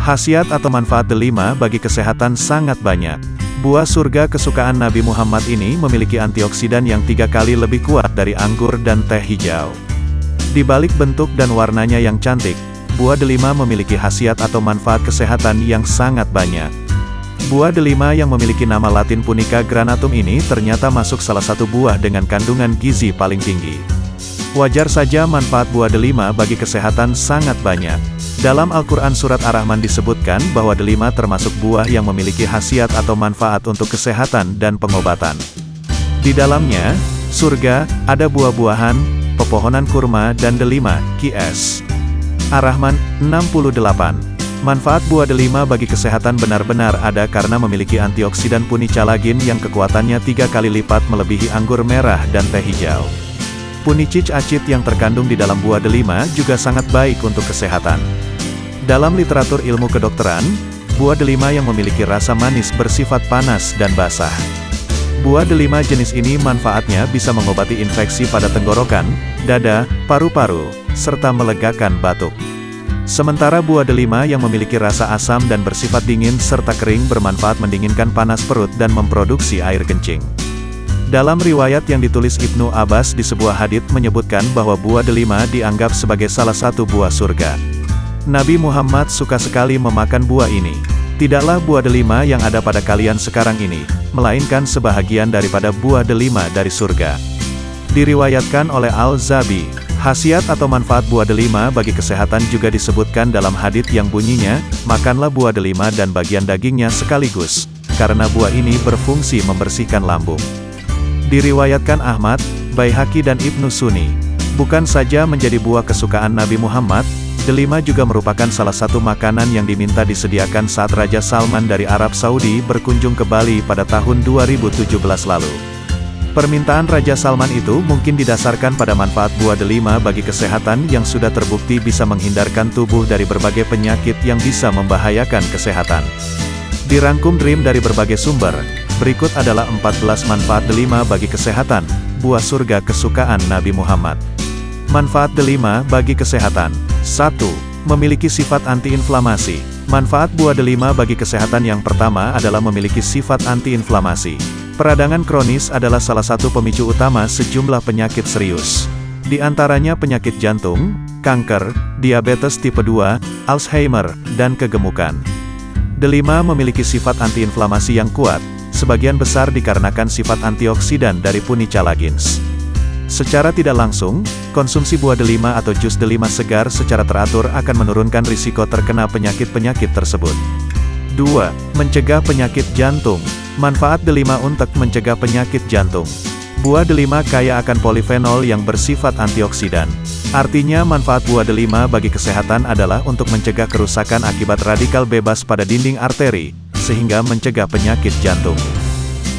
Khasiat atau manfaat delima bagi kesehatan sangat banyak. Buah surga kesukaan Nabi Muhammad ini memiliki antioksidan yang tiga kali lebih kuat dari anggur dan teh hijau. Di balik bentuk dan warnanya yang cantik, buah delima memiliki khasiat atau manfaat kesehatan yang sangat banyak. Buah delima yang memiliki nama latin Punica granatum ini ternyata masuk salah satu buah dengan kandungan gizi paling tinggi. Wajar saja manfaat buah delima bagi kesehatan sangat banyak. Dalam Al-Quran Surat Ar-Rahman disebutkan bahwa delima termasuk buah yang memiliki khasiat atau manfaat untuk kesehatan dan pengobatan. Di dalamnya, surga, ada buah-buahan, pepohonan kurma dan delima, QS. Ar-Rahman, 68. Manfaat buah delima bagi kesehatan benar-benar ada karena memiliki antioksidan punicalagin yang kekuatannya tiga kali lipat melebihi anggur merah dan teh hijau. Punicic acid yang terkandung di dalam buah delima juga sangat baik untuk kesehatan. Dalam literatur ilmu kedokteran, buah delima yang memiliki rasa manis bersifat panas dan basah. Buah delima jenis ini manfaatnya bisa mengobati infeksi pada tenggorokan, dada, paru-paru, serta melegakan batuk. Sementara buah delima yang memiliki rasa asam dan bersifat dingin serta kering bermanfaat mendinginkan panas perut dan memproduksi air kencing. Dalam riwayat yang ditulis Ibnu Abbas di sebuah hadith menyebutkan bahwa buah delima dianggap sebagai salah satu buah surga. Nabi Muhammad suka sekali memakan buah ini. Tidaklah buah delima yang ada pada kalian sekarang ini, melainkan sebahagian daripada buah delima dari surga. Diriwayatkan oleh Al-Zabi, khasiat atau manfaat buah delima bagi kesehatan juga disebutkan dalam hadith yang bunyinya, makanlah buah delima dan bagian dagingnya sekaligus, karena buah ini berfungsi membersihkan lambung. Diriwayatkan Ahmad, Baihaki dan Ibnu Sunni, bukan saja menjadi buah kesukaan Nabi Muhammad, Delima juga merupakan salah satu makanan yang diminta disediakan saat Raja Salman dari Arab Saudi berkunjung ke Bali pada tahun 2017 lalu. Permintaan Raja Salman itu mungkin didasarkan pada manfaat buah delima bagi kesehatan yang sudah terbukti bisa menghindarkan tubuh dari berbagai penyakit yang bisa membahayakan kesehatan. Dirangkum Dream dari berbagai sumber, berikut adalah 14 manfaat delima bagi kesehatan, buah surga kesukaan Nabi Muhammad. Manfaat delima bagi kesehatan 1. Memiliki sifat antiinflamasi. Manfaat buah delima bagi kesehatan yang pertama adalah memiliki sifat antiinflamasi. Peradangan kronis adalah salah satu pemicu utama sejumlah penyakit serius. Di antaranya penyakit jantung, kanker, diabetes tipe 2, Alzheimer, dan kegemukan. Delima memiliki sifat antiinflamasi yang kuat, sebagian besar dikarenakan sifat antioksidan dari Punica lagins. Secara tidak langsung, konsumsi buah delima atau jus delima segar secara teratur akan menurunkan risiko terkena penyakit-penyakit tersebut. 2. Mencegah penyakit jantung. Manfaat delima untuk mencegah penyakit jantung. Buah delima kaya akan polifenol yang bersifat antioksidan. Artinya manfaat buah delima bagi kesehatan adalah untuk mencegah kerusakan akibat radikal bebas pada dinding arteri, sehingga mencegah penyakit jantung.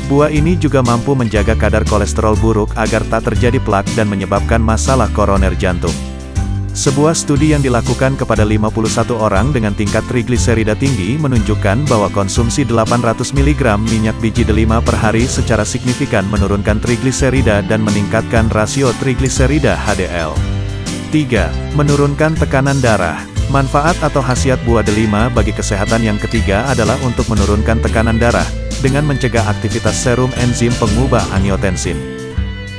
Buah ini juga mampu menjaga kadar kolesterol buruk agar tak terjadi plak dan menyebabkan masalah koroner jantung. Sebuah studi yang dilakukan kepada 51 orang dengan tingkat trigliserida tinggi menunjukkan bahwa konsumsi 800 mg minyak biji delima per hari secara signifikan menurunkan trigliserida dan meningkatkan rasio trigliserida HDL. 3. Menurunkan tekanan darah. Manfaat atau khasiat buah delima bagi kesehatan yang ketiga adalah untuk menurunkan tekanan darah, dengan mencegah aktivitas serum enzim pengubah angiotensin.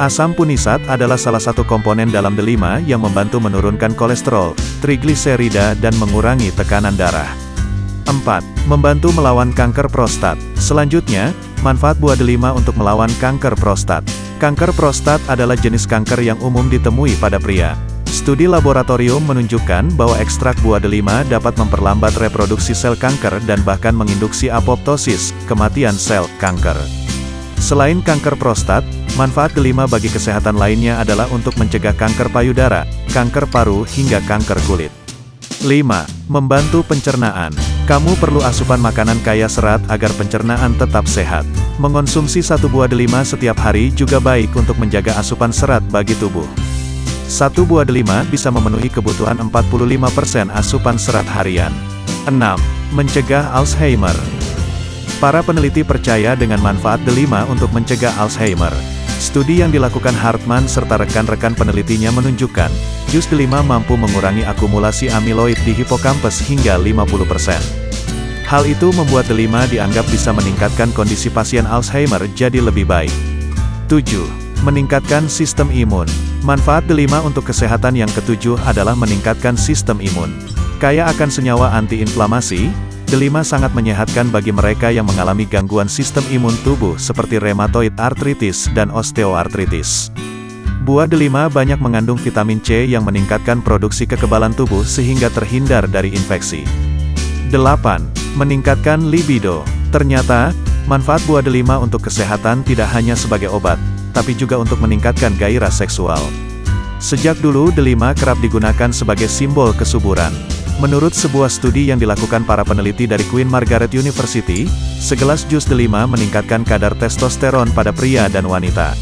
Asam punisat adalah salah satu komponen dalam delima yang membantu menurunkan kolesterol, trigliserida dan mengurangi tekanan darah. 4. Membantu melawan kanker prostat. Selanjutnya, manfaat buah delima untuk melawan kanker prostat. Kanker prostat adalah jenis kanker yang umum ditemui pada pria. Studi laboratorium menunjukkan bahwa ekstrak buah delima dapat memperlambat reproduksi sel kanker dan bahkan menginduksi apoptosis, kematian sel kanker. Selain kanker prostat, manfaat delima bagi kesehatan lainnya adalah untuk mencegah kanker payudara, kanker paru hingga kanker kulit. 5. Membantu pencernaan. Kamu perlu asupan makanan kaya serat agar pencernaan tetap sehat. Mengonsumsi satu buah delima setiap hari juga baik untuk menjaga asupan serat bagi tubuh. Satu buah delima bisa memenuhi kebutuhan 45% asupan serat harian. 6. Mencegah Alzheimer. Para peneliti percaya dengan manfaat delima untuk mencegah Alzheimer. Studi yang dilakukan Hartman serta rekan-rekan penelitinya menunjukkan, jus delima mampu mengurangi akumulasi amiloid di hipokampus hingga 50%. Hal itu membuat delima dianggap bisa meningkatkan kondisi pasien Alzheimer jadi lebih baik. 7. Meningkatkan sistem imun. Manfaat delima untuk kesehatan yang ketujuh adalah meningkatkan sistem imun. Kaya akan senyawa antiinflamasi, delima sangat menyehatkan bagi mereka yang mengalami gangguan sistem imun tubuh seperti rheumatoid arthritis dan osteoartritis. Buah delima banyak mengandung vitamin C yang meningkatkan produksi kekebalan tubuh sehingga terhindar dari infeksi. 8. Meningkatkan libido. Ternyata, manfaat buah delima untuk kesehatan tidak hanya sebagai obat, tapi juga untuk meningkatkan gairah seksual. Sejak dulu delima kerap digunakan sebagai simbol kesuburan. Menurut sebuah studi yang dilakukan para peneliti dari Queen Margaret University, segelas jus delima meningkatkan kadar testosteron pada pria dan wanita.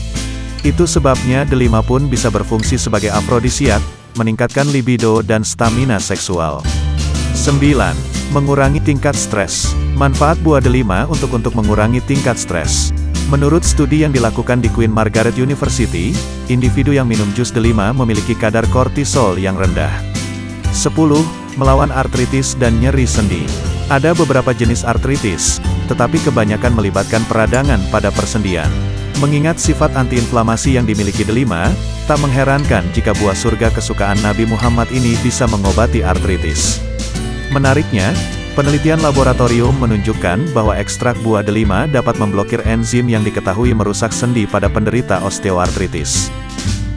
Itu sebabnya delima pun bisa berfungsi sebagai afrodisiak, meningkatkan libido dan stamina seksual. 9. Mengurangi tingkat stres. Manfaat buah delima untuk untuk mengurangi tingkat stres. Menurut studi yang dilakukan di Queen Margaret University, individu yang minum jus delima memiliki kadar kortisol yang rendah. 10 melawan artritis dan nyeri sendi. Ada beberapa jenis artritis, tetapi kebanyakan melibatkan peradangan pada persendian. Mengingat sifat antiinflamasi yang dimiliki delima, tak mengherankan jika buah surga kesukaan Nabi Muhammad ini bisa mengobati artritis. Menariknya, penelitian laboratorium menunjukkan bahwa ekstrak buah delima dapat memblokir enzim yang diketahui merusak sendi pada penderita osteoartritis.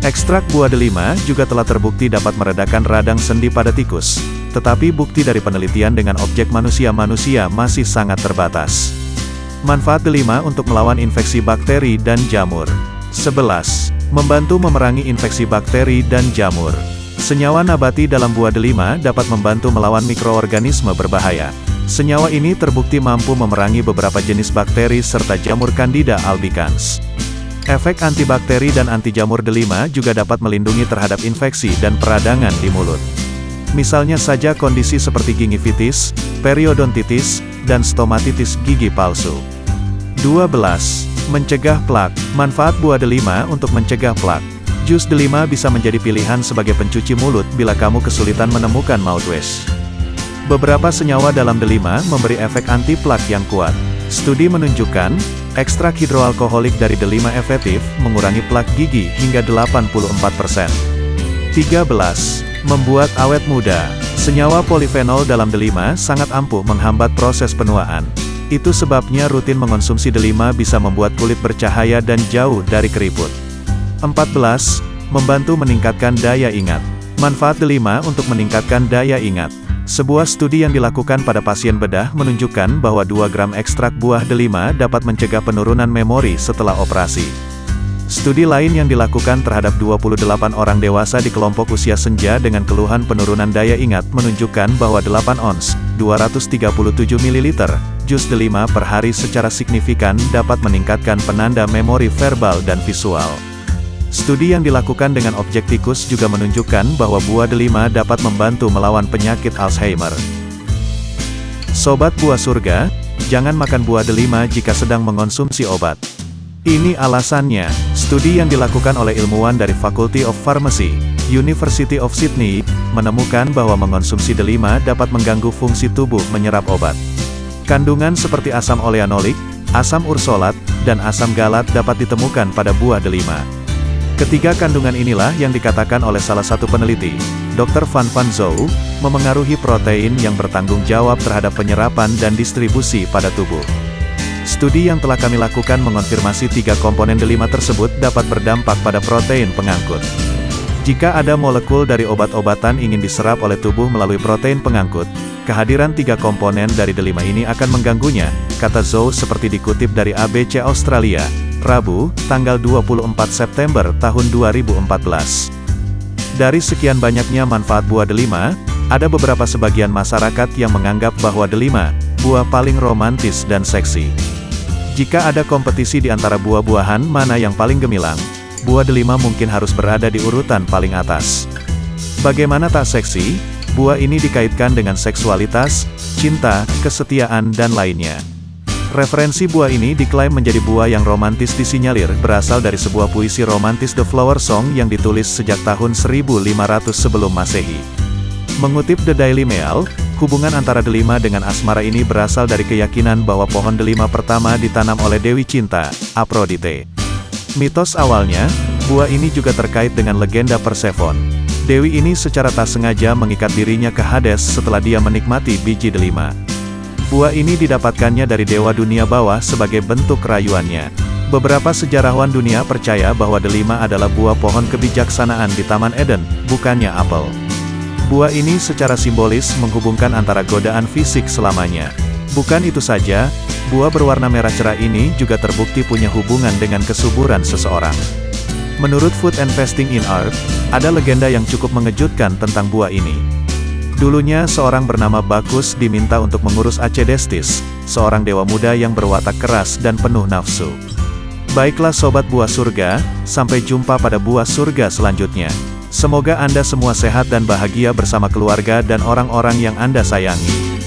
Ekstrak buah delima juga telah terbukti dapat meredakan radang sendi pada tikus, tetapi bukti dari penelitian dengan objek manusia-manusia masih sangat terbatas. Manfaat delima untuk melawan infeksi bakteri dan jamur. 11. Membantu memerangi infeksi bakteri dan jamur. Senyawa nabati dalam buah delima dapat membantu melawan mikroorganisme berbahaya. Senyawa ini terbukti mampu memerangi beberapa jenis bakteri serta jamur Candida albicans. Efek antibakteri dan anti jamur delima juga dapat melindungi terhadap infeksi dan peradangan di mulut. Misalnya saja kondisi seperti gingivitis, periodontitis, dan stomatitis gigi palsu. 12. Mencegah plak. Manfaat buah delima untuk mencegah plak. Jus delima bisa menjadi pilihan sebagai pencuci mulut bila kamu kesulitan menemukan mouthwash. Beberapa senyawa dalam delima memberi efek anti plak yang kuat. Studi menunjukkan, ekstrak hidroalkoholik dari delima efektif, mengurangi plak gigi hingga 84%. 13. Membuat awet muda. Senyawa polifenol dalam delima sangat ampuh menghambat proses penuaan. Itu sebabnya rutin mengonsumsi delima bisa membuat kulit bercahaya dan jauh dari keriput. 14. Membantu meningkatkan daya ingat. Manfaat delima untuk meningkatkan daya ingat. Sebuah studi yang dilakukan pada pasien bedah menunjukkan bahwa 2 gram ekstrak buah delima dapat mencegah penurunan memori setelah operasi. Studi lain yang dilakukan terhadap 28 orang dewasa di kelompok usia senja dengan keluhan penurunan daya ingat menunjukkan bahwa 8 ons, 237 ml, jus delima per hari secara signifikan dapat meningkatkan penanda memori verbal dan visual. Studi yang dilakukan dengan objek tikus juga menunjukkan bahwa buah delima dapat membantu melawan penyakit Alzheimer. Sobat buah surga, jangan makan buah delima jika sedang mengonsumsi obat. Ini alasannya, studi yang dilakukan oleh ilmuwan dari Faculty of Pharmacy, University of Sydney, menemukan bahwa mengonsumsi delima dapat mengganggu fungsi tubuh menyerap obat. Kandungan seperti asam oleanolik, asam ursolat, dan asam galat dapat ditemukan pada buah delima. Ketiga kandungan inilah yang dikatakan oleh salah satu peneliti, Dr. Van Van Zouw, memengaruhi protein yang bertanggung jawab terhadap penyerapan dan distribusi pada tubuh. Studi yang telah kami lakukan mengonfirmasi tiga komponen delima tersebut dapat berdampak pada protein pengangkut. Jika ada molekul dari obat-obatan ingin diserap oleh tubuh melalui protein pengangkut, kehadiran tiga komponen dari delima ini akan mengganggunya, kata Zhou seperti dikutip dari ABC Australia, Rabu, tanggal 24 September tahun 2014. Dari sekian banyaknya manfaat buah delima, ada beberapa sebagian masyarakat yang menganggap bahwa delima, buah paling romantis dan seksi. Jika ada kompetisi di antara buah-buahan mana yang paling gemilang, buah delima mungkin harus berada di urutan paling atas. Bagaimana tak seksi, buah ini dikaitkan dengan seksualitas, cinta, kesetiaan dan lainnya. Referensi buah ini diklaim menjadi buah yang romantis disinyalir berasal dari sebuah puisi romantis The Flower Song yang ditulis sejak tahun 1500 sebelum masehi. Mengutip The Daily Mail, hubungan antara delima dengan asmara ini berasal dari keyakinan bahwa pohon delima pertama ditanam oleh Dewi Cinta, Aphrodite. Mitos awalnya, buah ini juga terkait dengan legenda Persephone. Dewi ini secara tak sengaja mengikat dirinya ke Hades setelah dia menikmati biji delima. Buah ini didapatkannya dari dewa dunia bawah sebagai bentuk rayuannya. Beberapa sejarawan dunia percaya bahwa delima adalah buah pohon kebijaksanaan di Taman Eden, bukannya apel. Buah ini secara simbolis menghubungkan antara godaan fisik selamanya. Bukan itu saja, buah berwarna merah cerah ini juga terbukti punya hubungan dengan kesuburan seseorang. Menurut Food and in Earth, ada legenda yang cukup mengejutkan tentang buah ini. Dulunya seorang bernama Bakus diminta untuk mengurus Acedestis, seorang dewa muda yang berwatak keras dan penuh nafsu. Baiklah sobat buah surga, sampai jumpa pada buah surga selanjutnya. Semoga Anda semua sehat dan bahagia bersama keluarga dan orang-orang yang Anda sayangi.